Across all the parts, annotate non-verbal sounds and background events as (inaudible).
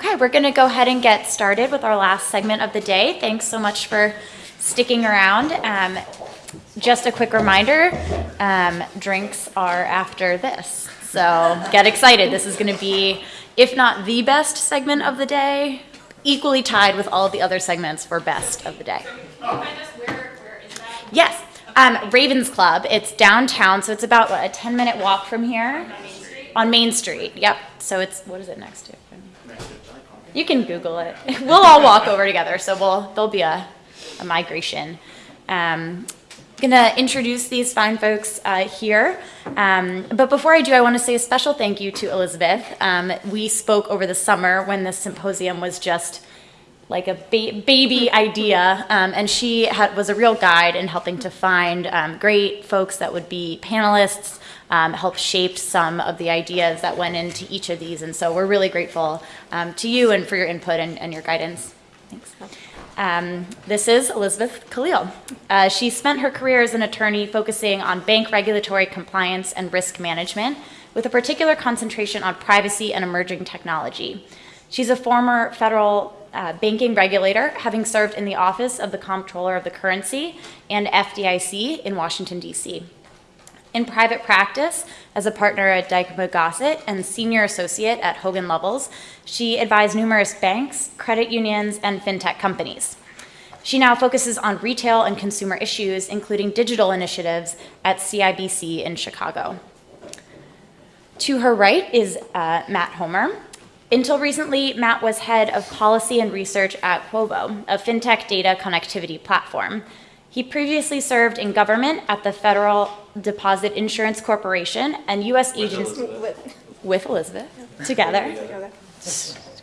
Okay, we're to go ahead and get started with our last segment of the day. Thanks so much for sticking around. Um, just a quick reminder, um, drinks are after this. So get excited. This is to be, if not the best segment of the day, equally tied with all the other segments for best of the day. Yes, um, Ravens Club. It's downtown, so it's about what, a 10 minute walk from here on Main Street. Yep. So it's what is it next to? You can Google it. (laughs) We'll all walk over together, so we'll there'll be a, a migration. Um, gonna introduce these fine folks uh, here. Um, but before I do, I want to say a special thank you to Elizabeth. Um, we spoke over the summer when this symposium was just like a ba baby idea, um, and she had, was a real guide in helping to find um, great folks that would be panelists, um, help shape some of the ideas that went into each of these. And so we're really grateful um, to you and for your input and, and your guidance. Thanks. Um, this is Elizabeth Khalil. Uh, she spent her career as an attorney focusing on bank regulatory compliance and risk management with a particular concentration on privacy and emerging technology. She's a former federal uh, banking regulator, having served in the office of the Comptroller of the Currency and FDIC in Washington, D.C. In private practice, as a partner at Dykema Gossett and senior associate at Hogan Lovells, she advised numerous banks, credit unions, and fintech companies. She now focuses on retail and consumer issues, including digital initiatives at CIBC in Chicago. To her right is uh, Matt Homer. Until recently, Matt was head of policy and research at Quovo, a fintech data connectivity platform. He previously served in government at the Federal Deposit Insurance Corporation and USAID with, with Elizabeth together.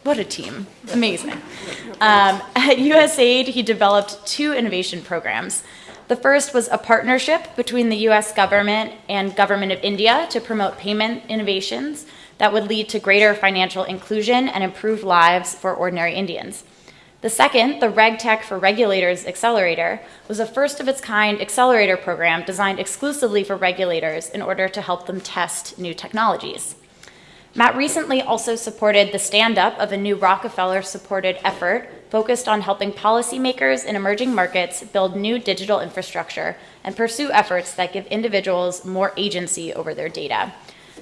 What a team. Amazing. Um, at USAID, he developed two innovation programs. The first was a partnership between the US government and government of India to promote payment innovations that would lead to greater financial inclusion and improved lives for ordinary Indians. The second, the RegTech for Regulators Accelerator, was a first of its kind accelerator program designed exclusively for regulators in order to help them test new technologies. Matt recently also supported the stand up of a new Rockefeller supported effort focused on helping policymakers in emerging markets build new digital infrastructure and pursue efforts that give individuals more agency over their data.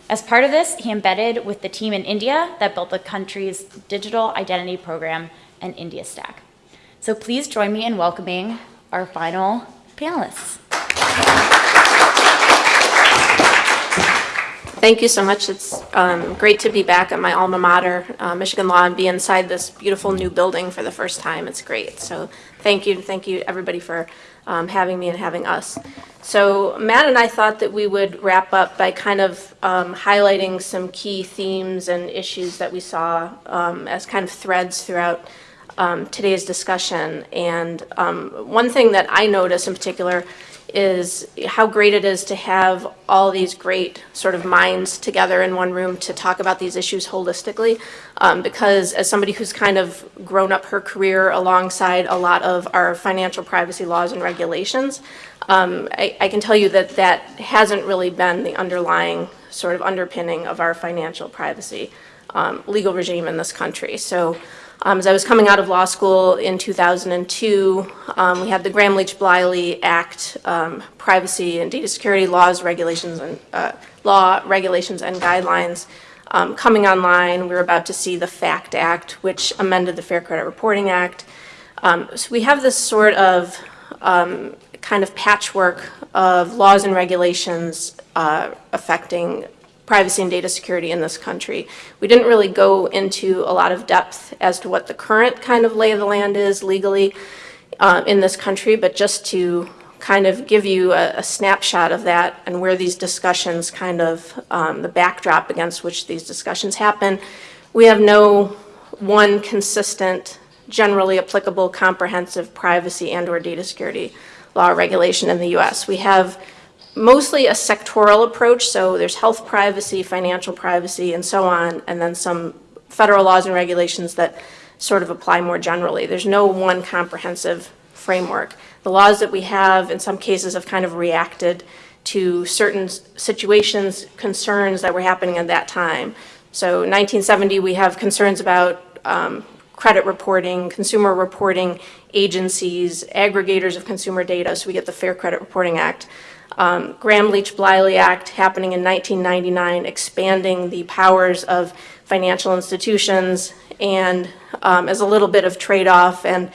As part of this, he embedded with the team in India that built the country's digital identity program and India Stack. So please join me in welcoming our final panelists. Thank you so much. It's um, great to be back at my alma mater, uh, Michigan Law, and be inside this beautiful new building for the first time. It's great. So thank you. Thank you, everybody, for um, having me and having us. So Matt and I thought that we would wrap up by kind of um, highlighting some key themes and issues that we saw um, as kind of threads throughout um, today's discussion. And um, one thing that I notice in particular is how great it is to have all these great sort of minds together in one room to talk about these issues holistically. Um, because as somebody who's kind of grown up her career alongside a lot of our financial privacy laws and regulations, um, I, I, can tell you that that hasn't really been the underlying sort of underpinning of our financial privacy um, legal regime in this country. So um, as I was coming out of law school in 2002, um, we had the Gramm-Leach-Bliley Act, um, privacy and data security laws, regulations, and uh, law regulations and guidelines um, coming online. We were about to see the FACT Act, which amended the Fair Credit Reporting Act. Um, so we have this sort of um, kind of patchwork of laws and regulations uh, affecting privacy and data security in this country. We didn't really go into a lot of depth as to what the current kind of lay of the land is legally uh, in this country, but just to kind of give you a, a, snapshot of that and where these discussions kind of, um, the backdrop against which these discussions happen. We have no one consistent, generally applicable, comprehensive privacy and or data security law regulation in the US. We have mostly a sectoral approach. So there's health privacy, financial privacy, and so on, and then some federal laws and regulations that sort of apply more generally. There's no one comprehensive framework. The laws that we have in some cases have kind of reacted to certain situations, concerns that were happening at that time. So 1970, we have concerns about um, credit reporting, consumer reporting agencies, aggregators of consumer data, so we get the Fair Credit Reporting Act. Um, Gramm-Leach-Bliley Act happening in 1999, expanding the powers of financial institutions, and um, as a little bit of trade-off, and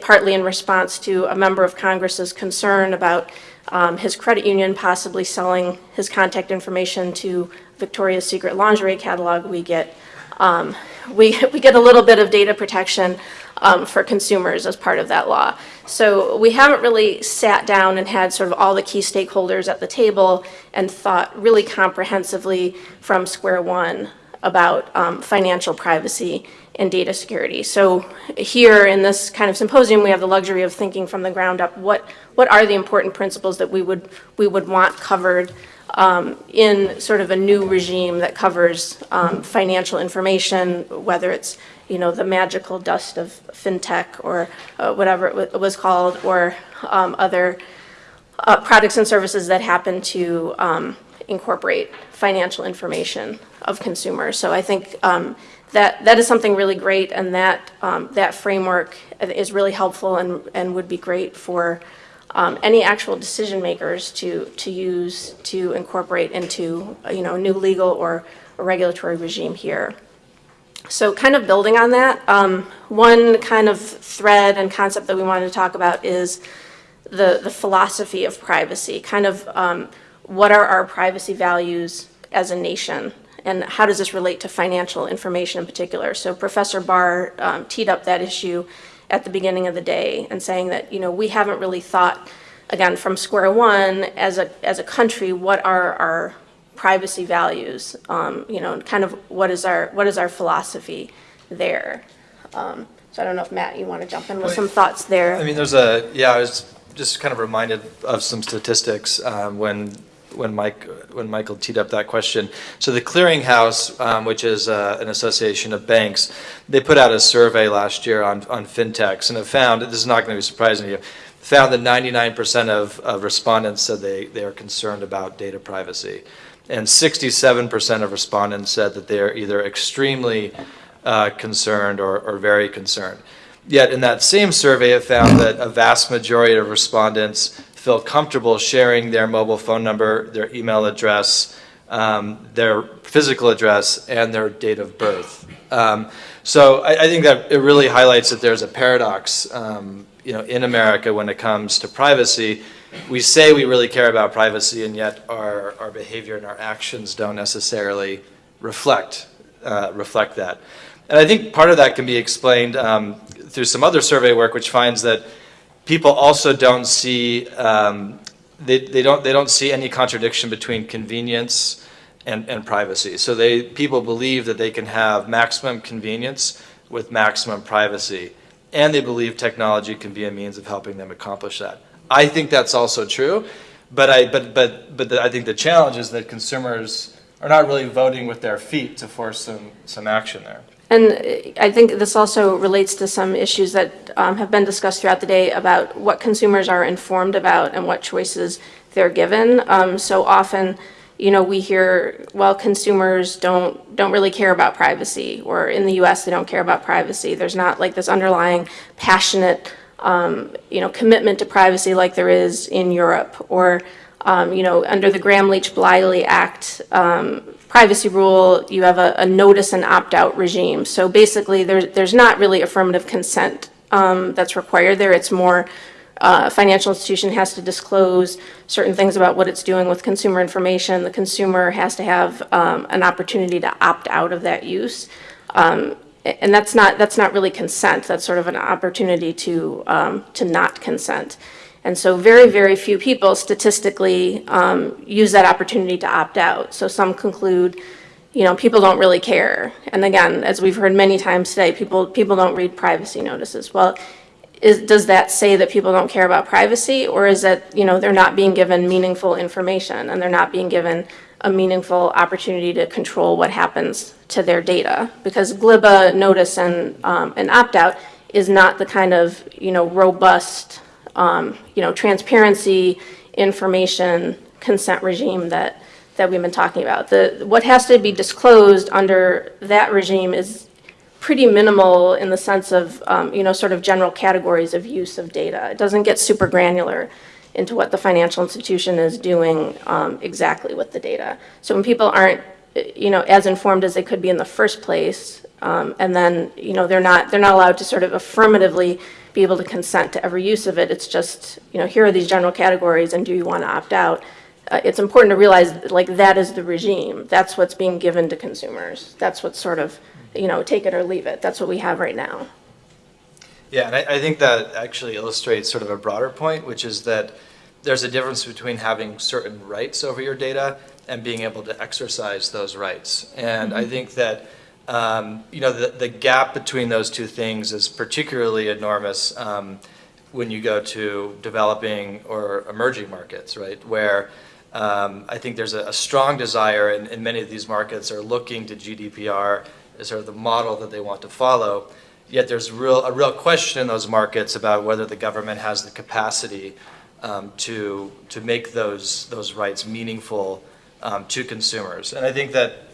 partly in response to a member of Congress's concern about um, his credit union possibly selling his contact information to Victoria's Secret lingerie catalog, we get um, we, we get a little bit of data protection um, for consumers as part of that law. So we haven't really sat down and had sort of all the key stakeholders at the table and thought really comprehensively from square one about um, financial privacy and data security. So here in this kind of symposium, we have the luxury of thinking from the ground up, what, what are the important principles that we would, we would want covered um, in sort of a new regime that covers um, financial information, whether it's, you know, the magical dust of fintech or uh, whatever it was called, or um, other uh, products and services that happen to um, incorporate financial information of consumers. So I think um, that, that is something really great, and that, um, that framework is really helpful and, and would be great for um, any actual decision makers to, to use to incorporate into, you know, a new legal or regulatory regime here. So kind of building on that, um, one kind of thread and concept that we wanted to talk about is the, the philosophy of privacy, kind of um, what are our privacy values as a nation? And how does this relate to financial information in particular? So Professor Barr um, teed up that issue at the beginning of the day and saying that, you know, we haven't really thought, again, from square one, as a, as a country, what are our privacy values? Um, you know, kind of what is our, what is our philosophy there? Um, so I don't know if Matt, you want to jump in with some thoughts there? I mean, there's a, yeah, I was just kind of reminded of some statistics um, when, when Mike, when Michael teed up that question. So the Clearinghouse, um, which is uh, an association of banks, they put out a survey last year on, on fintechs and have found, this is not going to be surprising to you, found that 99% of, of respondents said they, they are concerned about data privacy. And 67% of respondents said that they are either extremely uh, concerned or, or very concerned. Yet in that same survey, it found that a vast majority of respondents feel comfortable sharing their mobile phone number, their email address, um, their physical address, and their date of birth. Um, so I, I think that it really highlights that there's a paradox, um, you know, in America when it comes to privacy. We say we really care about privacy, and yet our, our behavior and our actions don't necessarily reflect uh, reflect that. And I think part of that can be explained um, through some other survey work, which finds that people also don't see um, they, they don't they don't see any contradiction between convenience and, and privacy. So they people believe that they can have maximum convenience with maximum privacy, and they believe technology can be a means of helping them accomplish that. I think that's also true, but I but but but the, I think the challenge is that consumers are not really voting with their feet to force some some action there. And I think this also relates to some issues that um, have been discussed throughout the day about what consumers are informed about and what choices they're given. Um, so often, you know, we hear, well, consumers don't don't really care about privacy, or in the U.S. they don't care about privacy. There's not like this underlying passionate, um, you know, commitment to privacy like there is in Europe, or um, you know, under the Gramm-Leach-Bliley Act, um, privacy rule, you have a, a notice and opt-out regime. So basically, there's, there's not really affirmative consent um, that's required there. It's more, uh, financial institution has to disclose certain things about what it's doing with consumer information. The consumer has to have um, an opportunity to opt out of that use. Um, and that's not, that's not really consent. That's sort of an opportunity to, um, to not consent. And so very, very few people statistically um, use that opportunity to opt out. So some conclude, you know, people don't really care. And again, as we've heard many times today, people, people don't read privacy notices. Well, is, does that say that people don't care about privacy? Or is that, you know, they're not being given meaningful information and they're not being given a meaningful opportunity to control what happens to their data? Because GLIBA notice and, um, and opt-out is not the kind of, you know, robust um, you know, transparency, information, consent regime that, that we've been talking about. The, what has to be disclosed under that regime is pretty minimal in the sense of, um, you know, sort of general categories of use of data. It doesn't get super granular into what the financial institution is doing um, exactly with the data. So when people aren't, you know, as informed as they could be in the first place, um, and then, you know, they're not, they're not allowed to sort of affirmatively be able to consent to every use of it. It's just, you know, here are these general categories, and do you want to opt out? Uh, It's important to realize, like, that is the regime. That's what's being given to consumers. That's what's sort of, you know, take it or leave it. That's what we have right now. Yeah, and I, I think that actually illustrates sort of a broader point, which is that there's a difference between having certain rights over your data and being able to exercise those rights. And I think that, um, you know, the, the gap between those two things is particularly enormous um, when you go to developing or emerging markets, right? Where um, I think there's a, a strong desire, and, and many of these markets are looking to GDPR as sort of the model that they want to follow. Yet there's real, a real question in those markets about whether the government has the capacity um, to, to make those, those rights meaningful um, to consumers. And I think that,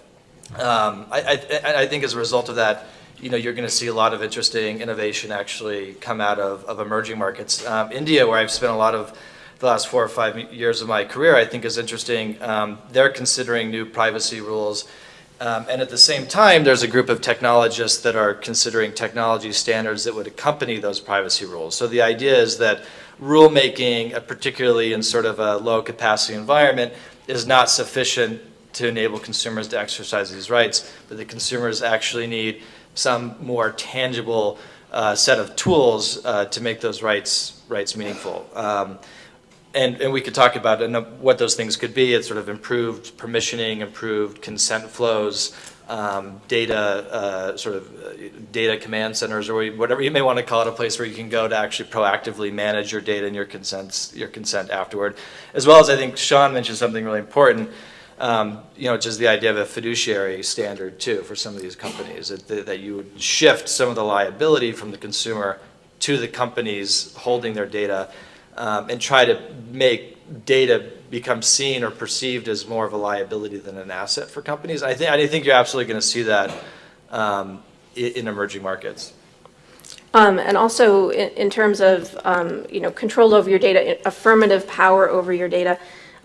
um, I, I, I think as a result of that, you know, you're going to see a lot of interesting innovation actually come out of, of emerging markets. Um, India, where I've spent a lot of the last four or five years of my career, I think is interesting. Um, they're considering new privacy rules. Um, and at the same time, there's a group of technologists that are considering technology standards that would accompany those privacy rules. So the idea is that rulemaking, uh, particularly in sort of a low capacity environment, is not sufficient to enable consumers to exercise these rights, but the consumers actually need some more tangible uh, set of tools uh, to make those rights rights meaningful. Um, and, and we could talk about what those things could be. It's sort of improved permissioning, improved consent flows, um, data, uh, sort of uh, data command centers, or whatever you may want to call it, a place where you can go to actually proactively manage your data and your consents, your consent afterward. As well as I think Sean mentioned something really important, um, you know, is the idea of a fiduciary standard too for some of these companies, that, that you would shift some of the liability from the consumer to the companies holding their data um, and try to make data become seen or perceived as more of a liability than an asset for companies. I think I think you're absolutely going to see that um, in, in emerging markets. Um, and also in, in terms of, um, you know, control over your data, affirmative power over your data.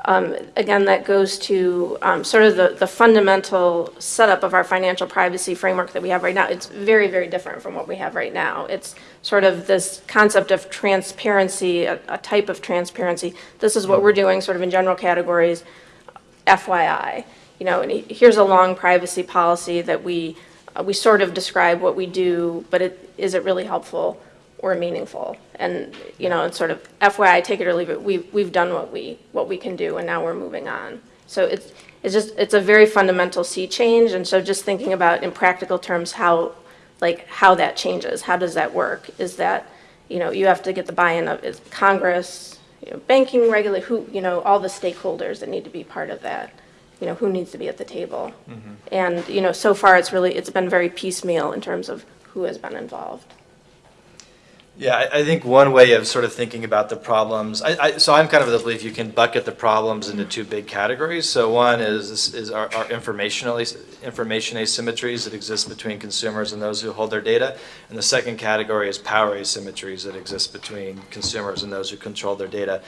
Um, again, that goes to um, sort of the, the fundamental setup of our financial privacy framework that we have right now. It's very, very different from what we have right now. It's sort of this concept of transparency, a, a type of transparency. This is what we're doing sort of in general categories, FYI. You know, and here's a long privacy policy that we, uh, we sort of describe what we do, but it, is it really helpful or meaningful? And, you know, it's sort of FYI, take it or leave it. We've, we've done what we, what we can do and now we're moving on. So it's, it's just, it's a very fundamental sea change. And so just thinking about in practical terms, how, like, how that changes, how does that work? Is that, you know, you have to get the buy-in of is Congress, you know, banking regulator, who, you know, all the stakeholders that need to be part of that. You know, who needs to be at the table? Mm-hmm. And, you know, so far it's really, it's been very piecemeal in terms of who has been involved. Yeah, I, think one way of sort of thinking about the problems, I, I, so I'm kind of of the belief you can bucket the problems into two big categories. So one is is our, our information asymmetries that exist between consumers and those who hold their data, and the second category is power asymmetries that exist between consumers and those who control their data.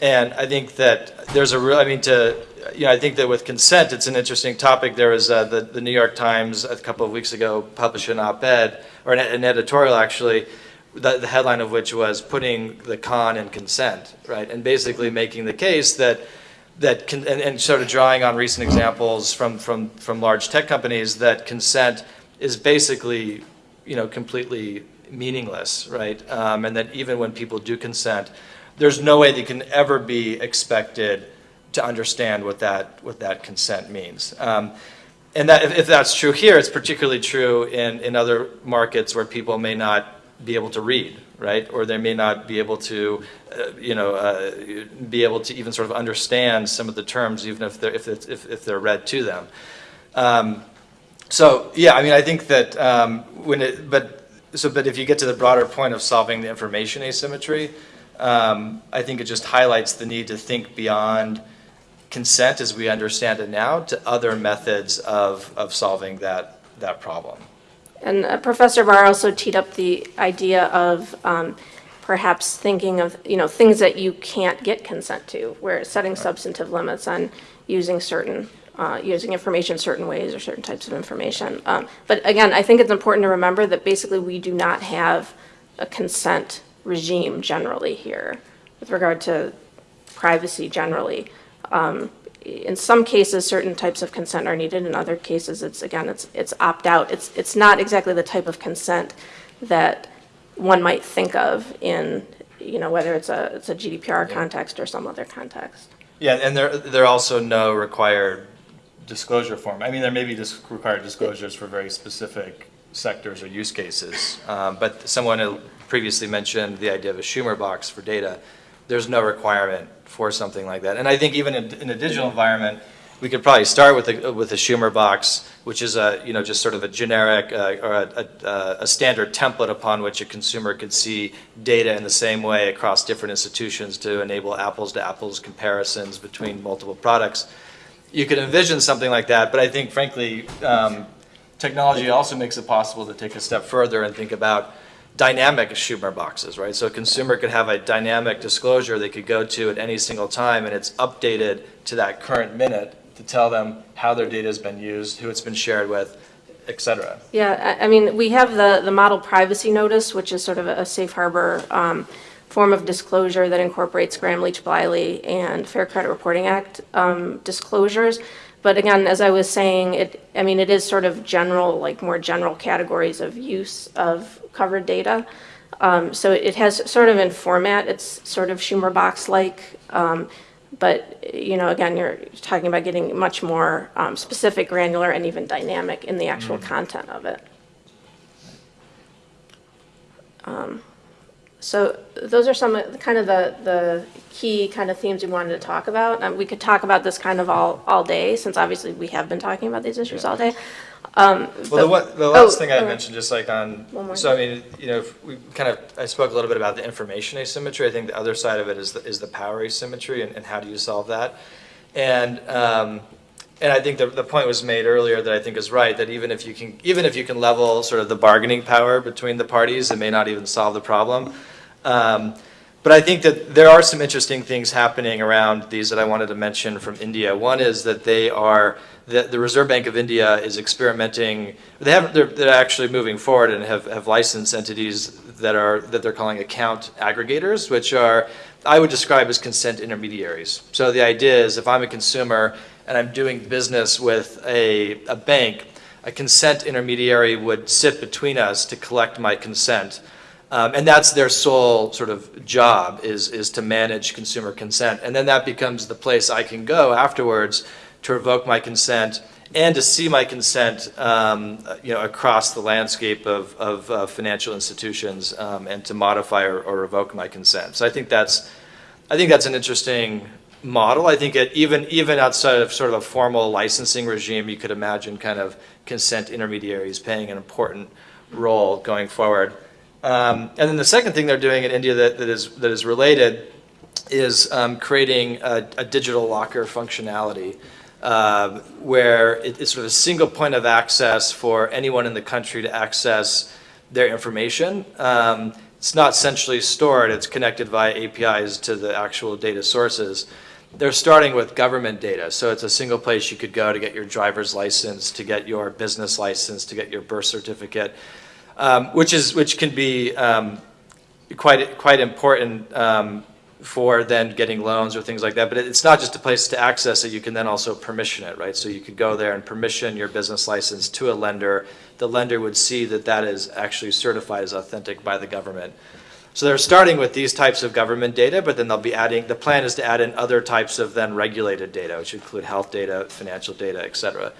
And I think that there's a real, I mean, to, you know, I think that with consent, it's an interesting topic. There was uh, the, the New York Times a couple of weeks ago published an op-ed, or an, an editorial actually, the, the headline of which was putting the con in consent, right? And basically making the case that that and, and sort of drawing on recent examples from, from, from large tech companies that consent is basically, you know, completely meaningless, right? Um, and that even when people do consent, there's no way they can ever be expected to understand what that, what that consent means. Um, and that, if, if that's true here, it's particularly true in, in other markets where people may not be able to read, right? Or they may not be able to, uh, you know, uh, be able to even sort of understand some of the terms, even if they're, if, if, if they're read to them. Um, so, yeah, I mean, I think that um, when it, but, so, but if you get to the broader point of solving the information asymmetry, um, I think it just highlights the need to think beyond consent as we understand it now to other methods of, of solving that, that problem. And uh, Professor Barr also teed up the idea of um, perhaps thinking of, you know, things that you can't get consent to, where setting substantive limits on using certain, uh, using information certain ways or certain types of information. Um, But again, I think it's important to remember that basically we do not have a consent regime generally here with regard to privacy generally. Um, In some cases, certain types of consent are needed. In other cases, it's, again, it's, it's opt-out. It's, it's not exactly the type of consent that one might think of in, you know, whether it's a, it's a GDPR context or some other context. Yeah, and there, there are also no required disclosure form. I mean, there may be dis- required disclosures for very specific sectors or use cases. Um, But someone previously mentioned the idea of a Schumer box for data. There's no requirement for something like that. And I think even in, in a digital environment, we could probably start with a, with a Schumer box, which is a, you know, just sort of a generic uh, or a, a, a standard template upon which a consumer could see data in the same way across different institutions to enable apples to apples comparisons between multiple products. You could envision something like that, but I think frankly, um, technology also makes it possible to take a step further and think about dynamic Schumer boxes, right? So a consumer could have a dynamic disclosure they could go to at any single time, and it's updated to that current minute to tell them how their data has been used, who it's been shared with, et cetera. Yeah, I, mean, we have the, the model privacy notice, which is sort of a safe harbor um, form of disclosure that incorporates Gramm Leach Bliley and Fair Credit Reporting Act um, disclosures. But again, as I was saying, it, I mean, it is sort of general, like more general categories of use of covered data. Um, So it has sort of in format, it's sort of Schumer box-like. um, But, you know, again, you're talking about getting much more um, specific, granular, and even dynamic in the actual content of it. So those are some, of the kind of the, the key kind of themes we wanted to talk about. Um, We could talk about this kind of all, all day, since obviously we have been talking about these issues all day. Um, Well, the the Oh, last thing I right. mentioned, just like on, One more. so I mean, you know, if we kind of, I spoke a little bit about the information asymmetry. I think the other side of it is, the is the power asymmetry and, and how do you solve that? And, um, and I think the, the point was made earlier that I think is right, that even if you can, even if you can level sort of the bargaining power between the parties, it may not even solve the problem. Um, But I think that there are some interesting things happening around these that I wanted to mention from India. One is that they are, that the Reserve Bank of India is experimenting, they haven't, they're, they're actually moving forward and have, have licensed entities that are, that they're calling account aggregators, which are, I would describe as consent intermediaries. So the idea is if I'm a consumer and I'm doing business with a, a bank, a consent intermediary would sit between us to collect my consent. Um, and that's their sole sort of job is, is to manage consumer consent. And then that becomes the place I can go afterwards to revoke my consent and to see my consent, um, you know, across the landscape of, of uh, financial institutions um, and to modify or, or revoke my consent. So I think that's, I think that's an interesting model. I think it, even, even outside of sort of a formal licensing regime, you could imagine kind of consent intermediaries playing an important role going forward. Um, and then the second thing they're doing in India that, that is that is related is um, creating a, a digital locker functionality, uh, where it- it's sort of a single point of access for anyone in the country to access their information. Um, it's not centrally stored; it's connected via APIs to the actual data sources. They're starting with government data, so it's a single place you could go to get your driver's license, to get your business license, to get your birth certificate um, which is which can be um, quite quite important um, for then getting loans or things like that. But it's not just a place to access it; you can then also permission it, right? So you could go there and permission your business license to a lender. The lender would see that that is actually certified as authentic by the government. So they're starting with these types of government data, but then they'll be adding. The plan is to add in other types of then regulated data, which include health data, financial data, et cetera.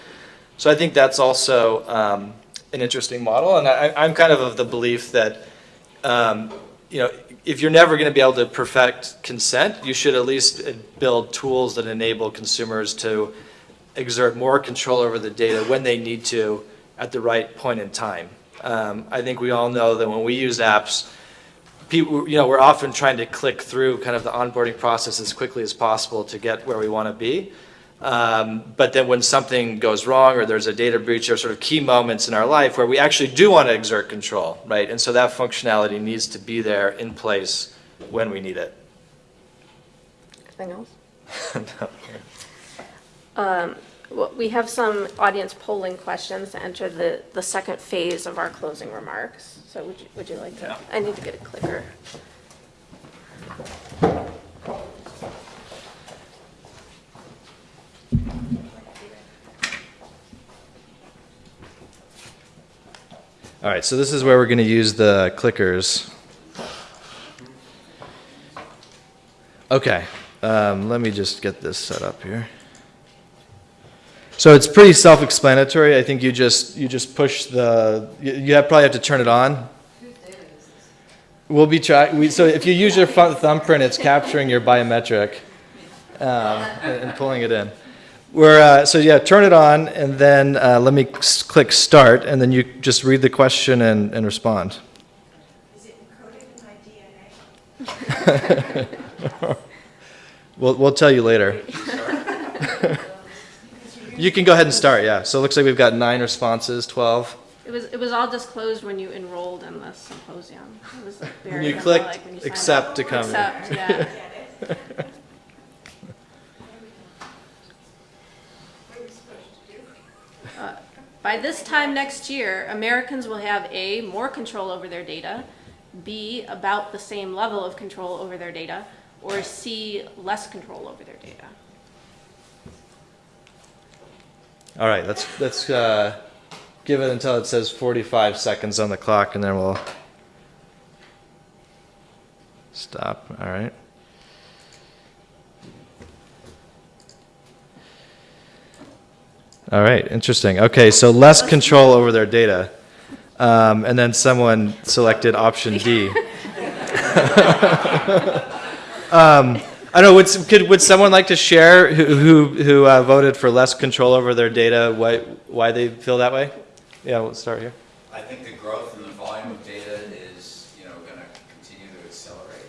So I think that's also um, an interesting model, and I, I'm kind of of the belief that, um, you know, if you're never going to be able to perfect consent, you should at least uh, build tools that enable consumers to exert more control over the data when they need to at the right point in time. Um, I think we all know that when we use apps, people, you know, we're often trying to click through kind of the onboarding process as quickly as possible to get where we want to be. Um, But then when something goes wrong or there's a data breach, there are sort of key moments in our life where we actually do want to exert control, right? And so that functionality needs to be there in place when we need it. Anything else? (laughs) no. Um, we have some audience polling questions to enter the, the second phase of our closing remarks. So would you, would you like to? Yeah. I need to get a clicker. All right, so this is where we're going to use the clickers. Okay, um, let me just get this set up here. So it's pretty self-explanatory. I think you just, you just push the, you, you have, probably have to turn it on. We'll be try, we, so if you use your fu- thumbprint, it's capturing your biometric, um, and and pulling it in. We're, uh, so yeah, turn it on, and then, uh, let me click start, and then you just read the question and, and respond. Is it encoded in my (laughs) DNA? We'll, we'll tell you later. (laughs) You can go ahead and start, yeah. So it looks like we've got nine responses, 12. It was, it was all disclosed when you enrolled in the symposium. It was like very you clicked when you signed accept up. to come in. Yeah. What are we supposed to do? By this time next year, Americans will have A, more control over their data, B, about the same level of control over their data, or C, less control over their data. All right, let's, let's uh, give it until it says 45 seconds on the clock, and then we'll stop. All right. All right, interesting. Okay, so less control over their data. Um, and then someone selected option D. (laughs) (laughs) (laughs) um, I don't know. Would, could, would someone like to share who who, who uh, voted for less control over their data? Why why they feel that way? Yeah, we'll start here. I think the growth in the volume of data is, you know, going to continue to accelerate.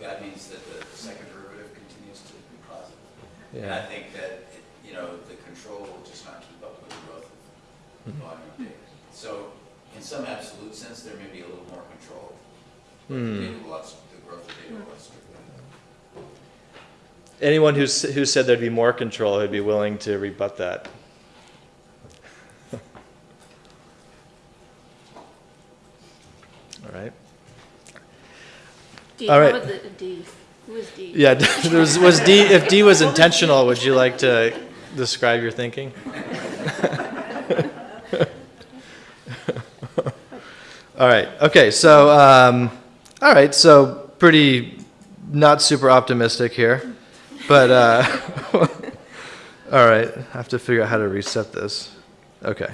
That means that the second derivative continues to be positive. And I think that, it- you know, the control will just not keep up with the growth of the volume of data. So in some absolute sense, there may be a little more control. but Hmm. Data will the growth of data will outstrip that. Anyone who's, who said there'd be more control would be willing to rebut that. All right. D, All how the D? Who is D? Yeah, (laughs) was, was D, if D was intentional, would you like to describe your thinking? (laughs) All right, okay, so, um, all right, so pretty not super optimistic here, but, uh, (laughs) all right, I have to figure out how to reset this. Okay.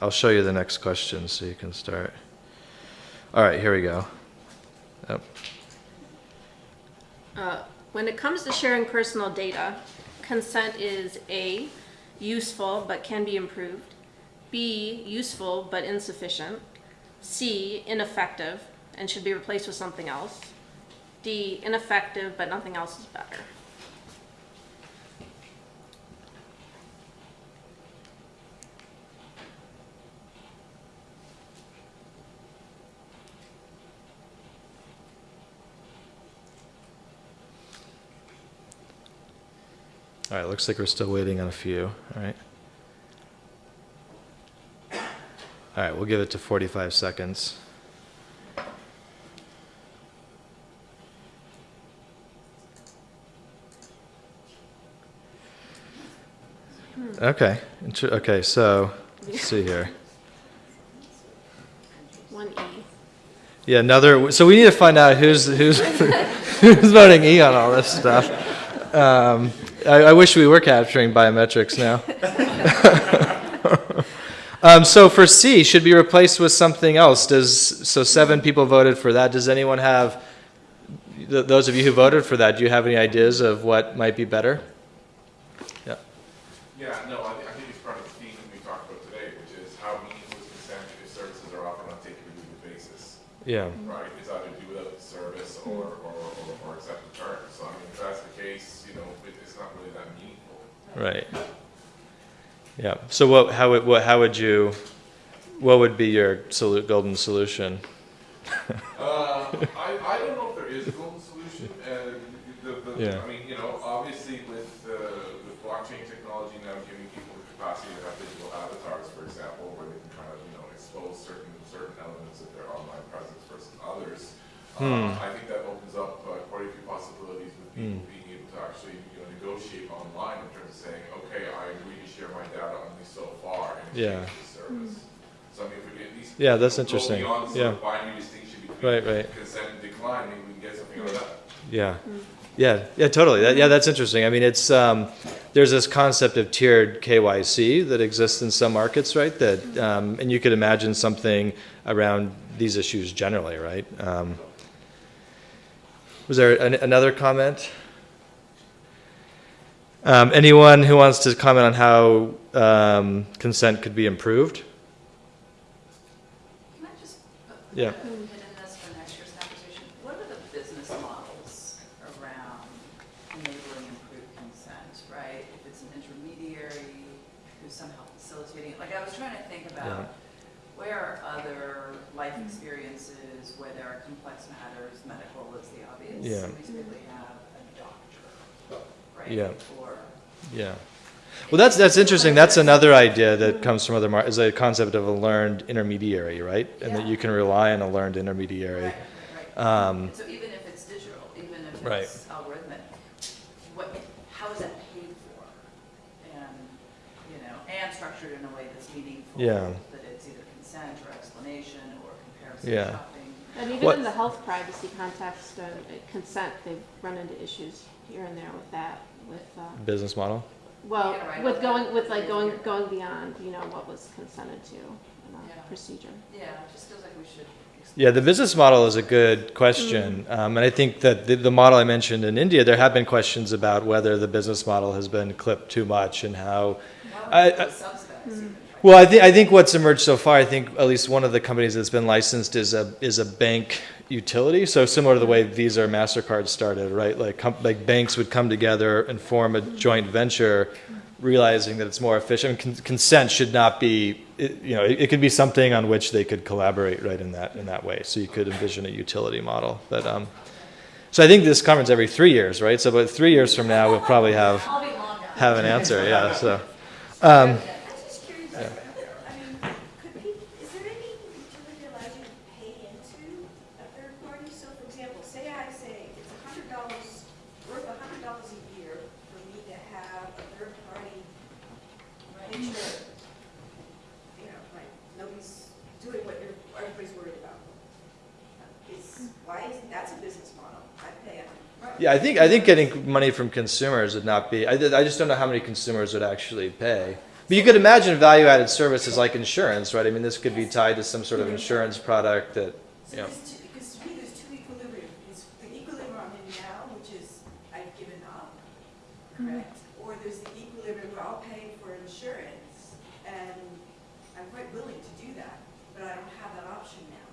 I'll show you the next question so you can start. All right, here we go. Yep. Uh, When it comes to sharing personal data, consent is A, useful but can be improved, B, useful but insufficient, C, ineffective and should be replaced with something else, D, ineffective but nothing else is better. All right, looks like we're still waiting on a few. All right. All right, we'll give it to 45 seconds. Okay, okay, so, let's see here. One E. Yeah, another, so we need to find out who's, who's, (laughs) who's voting E on all this stuff. Um, I, I wish we were capturing biometrics now. (laughs) Um, so for C, should be replaced with something else. Does, so seven people voted for that. Does anyone have, th- those of you who voted for that, do you have any ideas of what might be better? Yeah, no, I, th I think it's part of the theme that we talked about today, which is how meaningful is consent if services are offered on a take-it-or-leave basis. Yeah. Right, it's either do without service or, or, or, or accept the terms. So, I mean, if that's the case, you know, it, it's not really that meaningful. Right. Yeah. So what? How would what? How would you? What would be your solu golden solution? uh, I, I don't know if there is a golden solution. Uh, the, the, yeah. I mean, others. Hmm. Uh, I think that opens up uh, quite a few possibilities with people being able to actually, you know, negotiate online in terms of saying, okay, I agree to share my data only so far in Yeah. exchange for the service. So I mean, if we could at least. Yeah, that's interesting. beyond sort Yeah. of binary distinction between Right, right. consent and decline, maybe we can get something out of that. Yeah. Yeah, yeah, totally. That, yeah, that's interesting. I mean, it's, um, there's this concept of tiered KYC that exists in some markets, right? That, um, and you could imagine something around these issues generally, right? Um, was there an, another comment? Um, anyone who wants to comment on how um, consent could be improved? Can I just put Yeah. a pin in this for next year's conversation? What are the business models around enabling improved consent, right? If it's an intermediary who's somehow facilitating, like I was trying to think Yeah. about where are other life experiences where there are complex matters, medical is Yeah. Have a doctor, right? Yeah. Or Yeah. Well, that's, that's interesting. That's another idea that comes from other mar, is a concept of a learned intermediary, right? And that you can rely on a learned intermediary. Right, right. Um, so even if it's digital, even if Right. it's algorithmic, what, how is that paid for? And, you know, and structured in a way that's meaningful. Yeah. That it's either consent or explanation or comparison Yeah. Shopping. And even What- in the health privacy context, uh, consent, they've run into issues here and there with that, with, uh, business model. well, Yeah, right. with going, with like going, going beyond, you know, what was consented to in Yeah. a procedure. Yeah, it just feels like we should. Yeah, the business model is a good question. Um, and I think that the, the model I mentioned in India, there have been questions about whether the business model has been clipped too much and how. How I- would I- we subsidize even? Well, I think, I think what's emerged so far, I think at least one of the companies that's been licensed is a, is a bank utility. So similar to the way Visa or MasterCard started, right? Like, like banks would come together and form a joint venture, realizing that it's more efficient. Con- consent should not be, it, you know, it, it could be something on which they could collaborate, right, in that, in that way. So you could envision a utility model. But, um, so I think this conference every three years, right? So about three years from now, we'll probably have, have an answer, yeah, so. (laughs) Um, I'm just curious, I mean, could is there any utility that allows you to pay into a third party? So for example, say I say it's a hundred dollars, worth a hundred dollars a year for me to have a third party insured. You know, like, nobody's doing what everybody's worried about. Is, why isn't, that's a business model, I pay a Yeah, I think, I think getting money from consumers would not be, I, I just don't know how many consumers would actually pay. But you could imagine value-added services like insurance, right? I mean, this could be tied to some sort of insurance product that, So you know. there's two, because there's two equilibrium. It's the equilibrium now, which is I've given up, correct? Or there's the equilibrium where I'll pay for insurance, and I'm quite willing to do that, but I don't have that option now.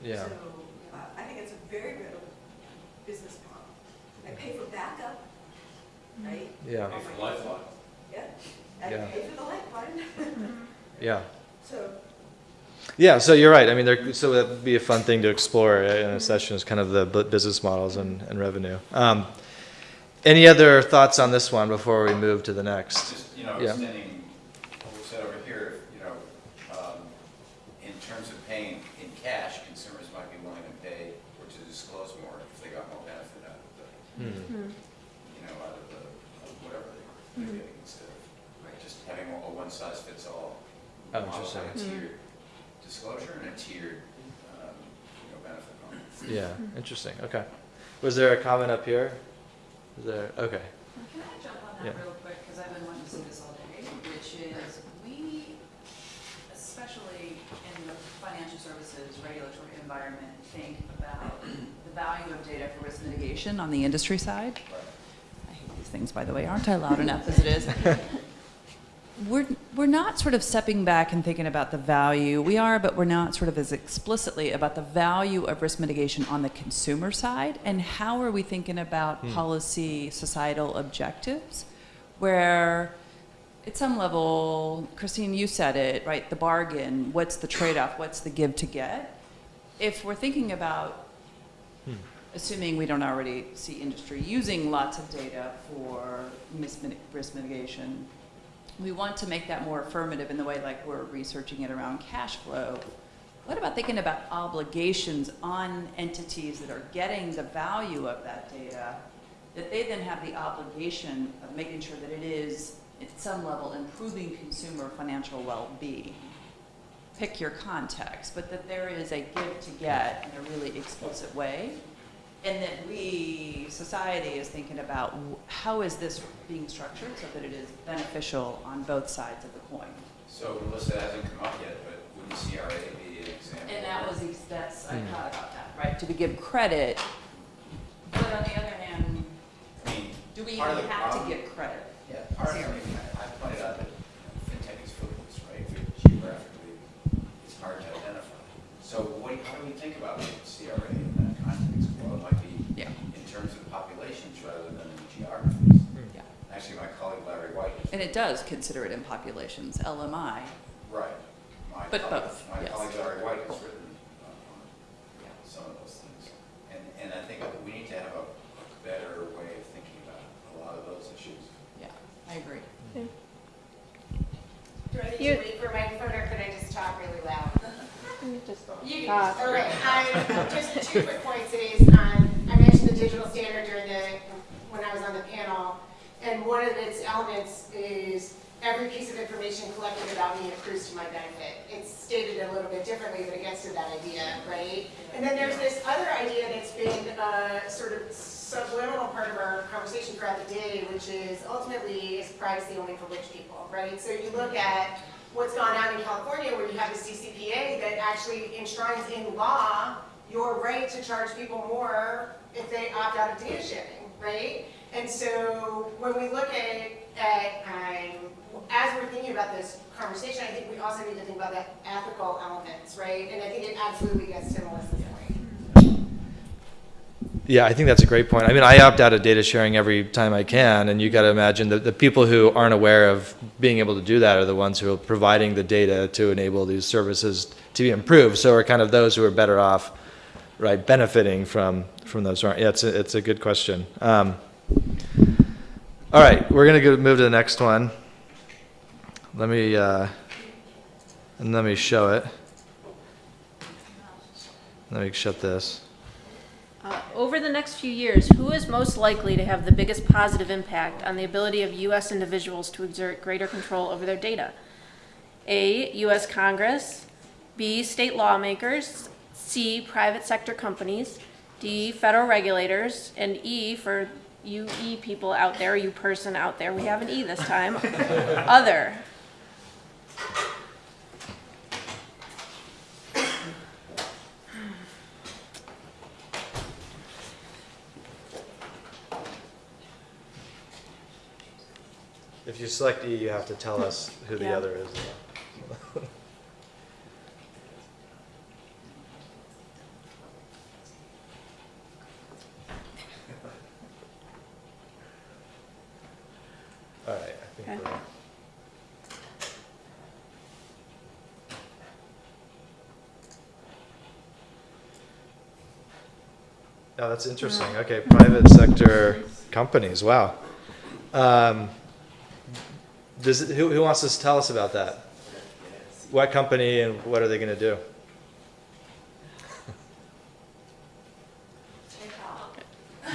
Yeah, So, uh, I think it's a very good business model. I pay for backup, right? yeah, Pay for lifeline. Yeah, and Yeah. pay for the lifeline. (laughs) yeah. So, Yeah, so you're right. I mean, there, so that'd be a fun thing to explore in a session is kind of the business models and, and revenue. Um, any other thoughts on this one before we move to the next? Just, you know, Yeah. extending what we said over here, you know, um, in terms of paying in cash, consumers might be willing to pay or to disclose more if they got more benefit out of the, Hmm. you know, out of the, of whatever they were getting instead of just having a one-size-fits-all. Oh, model, interesting. like A tiered disclosure and a tiered, um, you know, benefit model. Yeah, interesting. Okay. Was there a comment up here? Is there, okay. Can I jump on Yeah. that real quick, because I've been wanting to see this all day, which is, we, especially in the financial services regulatory environment, think about the value of data for risk mitigation on the industry side. I hate these things, by the way, aren't I loud enough as it is? (laughs) We're, we're not sort of stepping back and thinking about the value. We are, but we're not sort of as explicitly about the value of risk mitigation on the consumer side. And how are we thinking about hmm. policy, societal objectives? Where at some level, Christine, you said it, right? The bargain, what's the trade-off, what's the give to get? If we're thinking about, hmm. assuming we don't already see industry using lots of data for risk mitigation, we want to make that more affirmative in the way like we're researching it around cash flow. What about thinking about obligations on entities that are getting the value of that data, that they then have the obligation of making sure that it is, at some level, improving consumer financial well-being? Pick your context, but that there is a give to get in a really explicit way. And that we, society, is thinking about how is this being structured so that it is beneficial on both sides of the coin? So Melissa hasn't come up yet, but wouldn't CRA be an example? And that was, ex- that's, I hmm. thought about that, right, to be give credit, but on the other hand, I mean, do we even the have to give credit? Yeah, part of Zero. it, I pointed out that fintech is footloose, right? Geographically, it's hard to identify. So what, how do we think about CRA in that context? Well, it might be Yeah. in terms of populations rather than in geographies. Yeah. Actually, my colleague Larry White. And it does consider it in populations, LMI, Right. My But colleague- both, My yes. colleague Larry White has written uh, Yeah. some of those things. And, and I think we need to have a a better way of thinking about a lot of those issues. yeah, I agree. Do I need You- to wait for a microphone or could I just talk really loud? (laughs) You can, talk. all right, I, just two quick points is, um, I mentioned the digital standard during the, when I was on the panel. And one of its elements is every piece of information collected about me accrues to my benefit. It's stated a little bit differently, but it gets to that idea, right? And then there's this other idea that's been, uh, sort of subliminal part of our conversation throughout the day, which is ultimately is privacy only for rich people, right? So you look at what's gone on in California where you have the CCPA that actually enshrines in law your right to charge people more if they opt out of data sharing, right? And so when we look at, at um, as we're thinking about this conversation, I think we also need to think about the ethical elements, right? And I think it absolutely gets to Melissa's point. Yeah, I think that's a great point. I mean, I opt out of data sharing every time I can, and you got to imagine that the people who aren't aware of being able to do that are the ones who are providing the data to enable these services to be improved. So are kind of those who are better off, right, benefiting from from those. Yeah, it's a, it's a good question. Um, all right, we're gonna move to the next one. Let me uh, and let me show it. Let me shut this. Uh, Over the next few years, who is most likely to have the biggest positive impact on the ability of U.S. individuals to exert greater control over their data? A, U.S. Congress, B, state lawmakers, C, private sector companies, D, federal regulators, and E, for you E people out there, you person out there, we have an E this time, (laughs) other. If you select E, you have to tell us who the Yeah. other is. All right, I think Okay. we're. Oh, that's interesting. Okay, private sector companies, wow. Um, Does, who, who wants to tell us about that? What company and what are they gonna do? I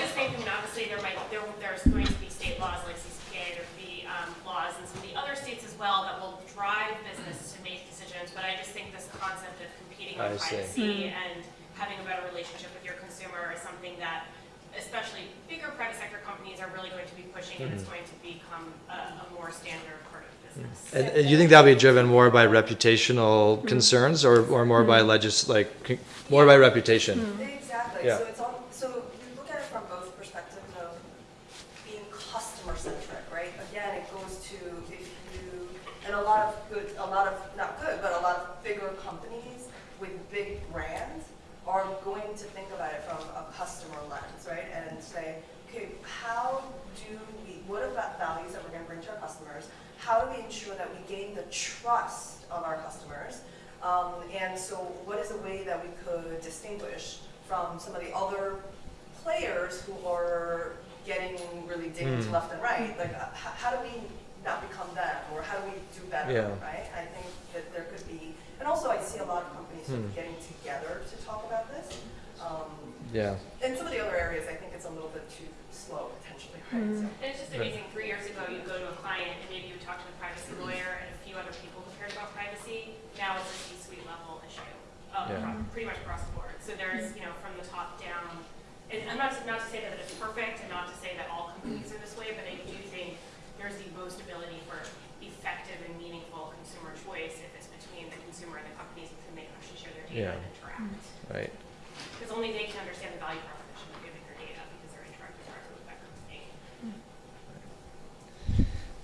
just think, I mean, obviously, there might, there, there's going to be state laws like CCPA, there'd be, um, laws in some of the other states as well that will drive business to make decisions, but I just think this concept of competing I on see. privacy and having a better relationship with your consumer is something that, especially bigger private sector companies are really going to be pushing, and it's going to become a, a more standard part of business. And, and you think that'll be driven more by reputational mm. concerns or, or more by mm. legis, like, c- more by reputation? Mm. Exactly, Yeah. so it's all, so we look at it from both perspectives of being customer centric, right? Again, it goes to if you, and a lot of good, a lot of, not good, but a lot of bigger companies with big brands are going to think about it from a customer lens, right? And say, okay, how do we what are the values that we're gonna bring to our customers? How do we ensure that we gain the trust of our customers? Um, and so what is a way that we could distinguish from some of the other players who are getting really digging to Hmm. left and right? Like, uh, how, how do we not become them, or how do we do better, Yeah. right? I think that there could be, and also I see a lot of companies sort Hmm. getting together to talk about this. Um, Yeah. in some of the other areas, I think it's a little bit too slow potentially, right? So- And it's just amazing, three years ago, you'd go to a client and maybe you would talk to the privacy lawyer and a few other people who cared about privacy. Now it's a C-suite level issue, uh, Yeah. pretty much across the board. So there's, you know, from the top down, and I'm not, not to say that it's perfect and not to say that all companies are this way, but I do think there's the most ability for effective and meaningful consumer choice if it's between the consumer and the companies with whom they actually share their data Yeah. and interact. Right. Because only they can understand the value proposition of giving their data because they're interacting directly with that company.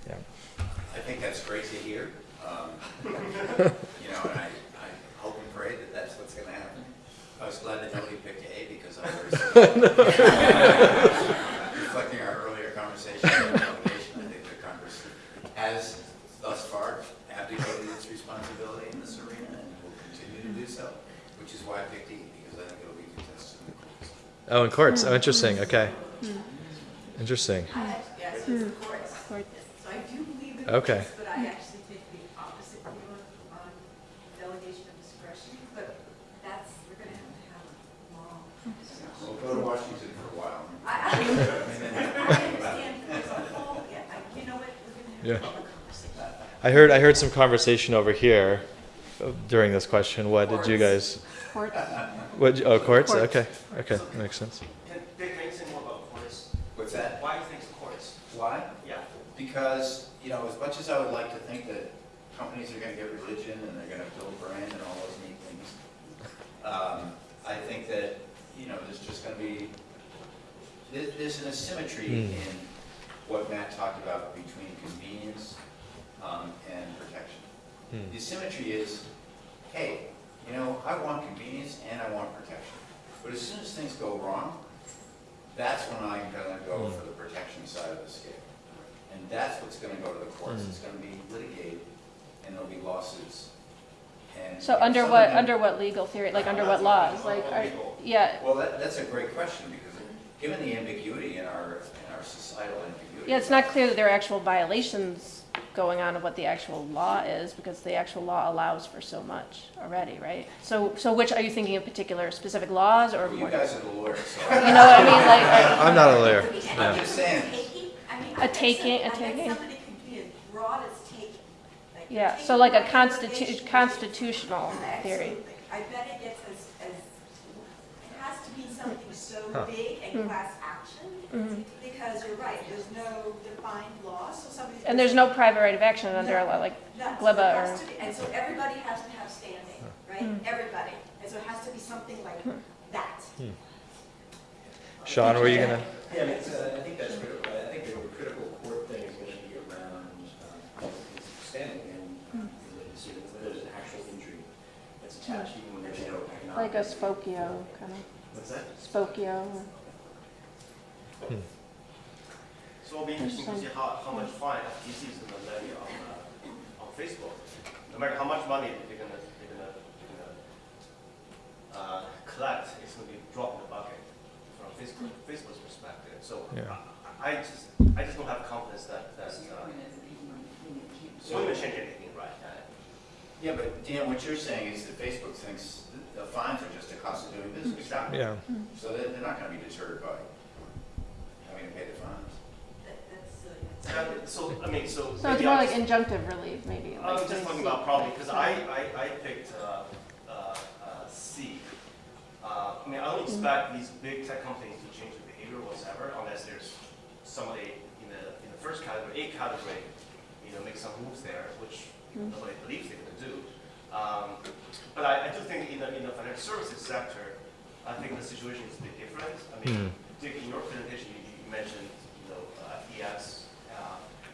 Yeah. I think that's great to hear. Um, You know, and I, I hope and pray that that's what's gonna happen. I was glad that nobody picked A because I was (laughs) (laughs) reflecting our earlier conversation on delegation. I think the Congress has thus far abdicated its responsibility in this arena and will continue to do so, which is why I picked E, because I think it'll be contested in the courts. Oh, in courts. Oh, interesting. Okay. Hmm. Hmm. Interesting. Yes, it's the courts. Hmm. So I do believe in Okay. this, but I actually take the opposite view on on delegation of discretion, but that's, we're gonna have to have a long discussion. We'll go to Washington for a while. I, I, I understand, there's a whole, yeah, I, you know what, we're gonna Yeah. have a public conversation. I heard I heard some conversation over here uh, during this question. What did you guys? Courts. What? Oh, courts. Courts. Okay. Okay, that makes sense. Can Dick make say more about courts? What's that? Why do you think it's courts? Why? Yeah. Because, you know, as much as I would like to think that companies are gonna get religion and they're gonna build brand and all those neat things, um, I think that, you know, there's just gonna be, there, there's an asymmetry Hmm. in what Matt talked about between convenience, um, and protection. Hmm. The symmetry is, hey, you know, I want convenience and I want protection. But as soon as things go wrong, that's when I'm gonna go for the protection side of the scale. And that's what's gonna go to the courts, Mm. it's gonna be litigated, and there'll be lawsuits. And So under what, them- under what legal theory, like under what laws? Like, are, yeah, Well, that, that's a great question, because given the ambiguity in our, in our societal ambiguity. Yeah, it's not clear that there are actual violations going on of what the actual law is, because the actual law allows for so much already, right? So, so which, are you thinking of particular specific laws or Well, You guys are the lawyers, so. (laughs) You know what I mean, like, are- I'm not a lawyer. I'm Yeah. just saying, Taking, I mean, A I taking- a taking? I somebody could be as broad as taking. Like, yeah, taking so like a my constitu- information- constitutional theory. Absolutely. I bet it gets as, as, it has to be something so Huh. big Hmm. and class action, Mhm. Because you're right, there's no defined law, so somebody. And there's no private right of action under a law, like None. So GLBA or, has to be- And so everybody has to have standing, right? Hmm. Everybody. And so it has to be something like that. Sean, were you gonna? Yeah, I mean, so I think that's critical, I think the critical court thing is gonna be around, um, standing and, um, related to whether there's an actual injury that's attached, even when there's no economic. like a Spokeo, kind of, What's that? Spokeo. So it'll be interesting to see how, how much fine FTC is gonna levy on, uh, on Facebook. No matter how much money they're gonna, they're gonna, they're gonna, uh, collect, it's gonna be a drop in the bucket from Facebook, Facebook's perspective. So Yeah. I, I just, I just don't have confidence that, that's. So your uh, point is that even when you keep. it change anything, right? yeah, but Dan, what you're saying is that Facebook thinks the fines are just a cost of doing business. Exactly. Yeah. So they're, they're not gonna be deterred by having So, I mean, so. So it's more like injunctive relief, maybe. I was just to talking see- about probably, because I, I, I picked, uh, uh, uh, C. Uh, I mean, I don't expect these big tech companies to change their behavior whatsoever unless there's somebody in the, in the first category, A category, you know, make some moves there, which nobody believes they're gonna do. Um, but I, I do think in the, in the financial services sector, I think the situation is a bit different. I mean, Dick, in your presentation, you, you mentioned, you know, uh, FDX. Uh,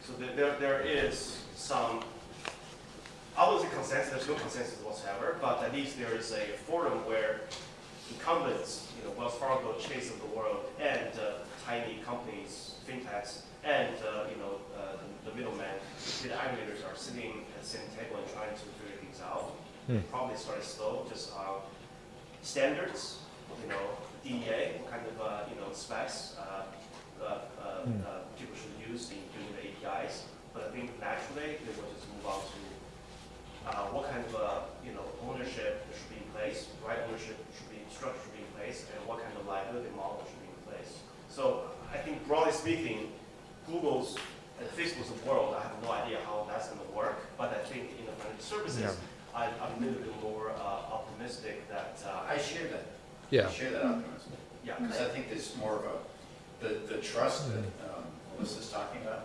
so there, there, there is some, I say consensus, there's no consensus whatsoever, but at least there is a forum where incumbents, you know, Wells Fargo, Chase of the world, and uh, tiny companies, fintechs, and, uh, you know, uh, the- the middlemen, the aggregators are sitting at the same table and trying to figure things out. They Probably started slow, just uh, standards, you know, DEA, what kind of, uh, you know, specs uh, uh, uh, uh, people should use in the APIs. But I think naturally, they will just move on to uh, what kind of, uh, you know, ownership should be in place, right ownership should be, structure should be in place, and what kind of liability model should be in place. So I think broadly speaking, Google's and Facebook's world, I have no idea how that's gonna work, but I think in the financial services, I, I'm a little bit more uh, optimistic that, uh, I share that. Yeah. I share that optimism. yeah, Because I think there's more of a, the, the trust that um, Melissa's talking about,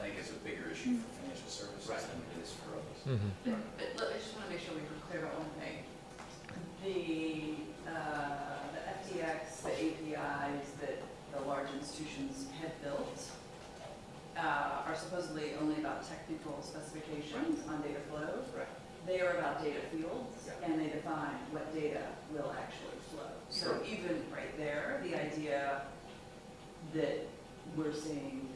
I think is a bigger issue for financial services Right. than it is for others. But but look, I just want to make sure we were clear about one thing. The, uh, the FDX, the APIs that the large institutions have built uh, are supposedly only about technical specifications on data flow. Right. They are about data fields, Yeah. and they define what data will actually flow. So Sure. even right there, the idea that we're seeing,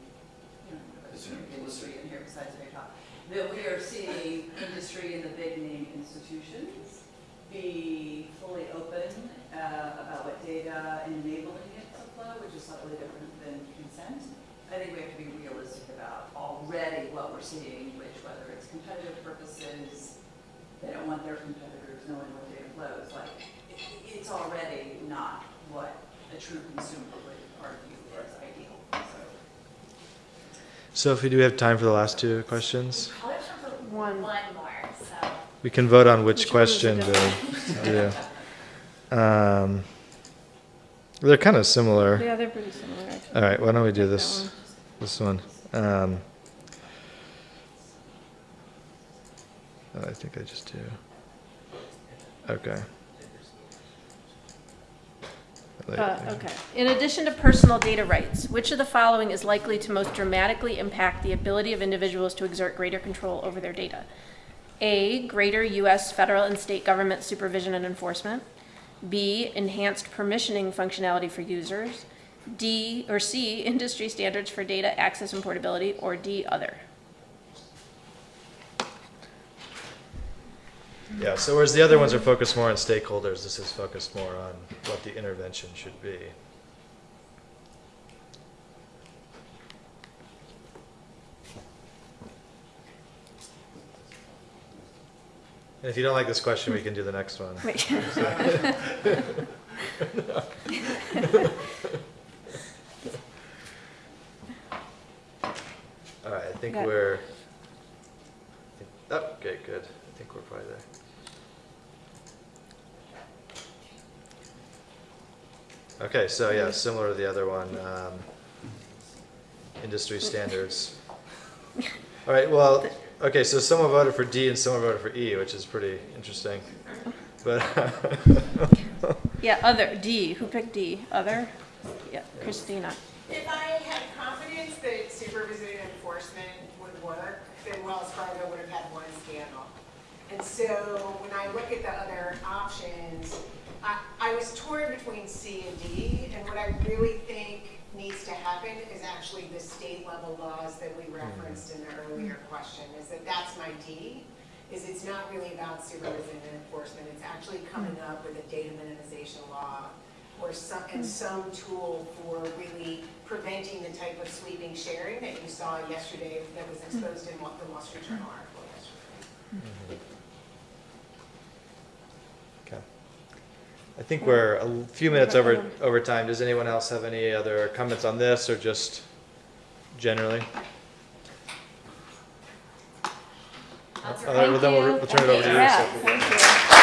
industry in here besides VayTop, that we are seeing industry and the big name institutions be fully open uh, about what data enabling it to flow, which is slightly different than consent. I think we have to be realistic about already what we're seeing, which whether it's competitive purposes, they don't want their competitors knowing what data flows, like, it, it's already not what a true consumer would argue is ideal, so. Sophie, do we do have time for the last two questions? Probably have time for One. one more, so. We can vote on which Which question it? to (laughs) do. Um, they're kind of similar. Yeah, they're pretty similar, actually. All right, why don't we do Like this, one. this one? Um, oh, I think I just do. Okay. Like- Uh, okay. In addition to personal data rights, which of the following is likely to most dramatically impact the ability of individuals to exert greater control over their data? A, greater U.S. federal and state government supervision and enforcement. B, enhanced permissioning functionality for users. D, or C, (laughs) industry standards for data access and portability, or D, other. Yeah, so whereas the other ones are focused more on stakeholders, this is focused more on what the intervention should be. And if you don't like this question, we can do the next one. (laughs) (laughs) All right, I think we're, oh, okay, good. I think we're probably there. Okay, so yeah, similar to the other one, um, industry standards. All right, well, okay, so someone voted for D and someone voted for E, which is pretty interesting. But, (laughs) Yeah, other, D, who picked D? Other? Yeah, Christina. If I had confidence that supervision and enforcement would work, then Wells Fargo would have had one scandal. And so when I look at the other options, I, I was torn between C and D, and what I really think needs to happen is actually the state level laws that we hmm. referenced in the earlier question, is that that's my D, is it's not really about supervision and enforcement, it's actually coming up with a data minimization law or some, and hmm. some tool for really preventing the type of sweeping sharing that you saw yesterday, that was hmm. exposed in the Wall Street Journal article yesterday. Mm-hmm. I think we're a few minutes over, over time. Does anyone else have any other comments on this or just generally? All right, well then we'll, we'll turn it over to you. Yeah, thank you.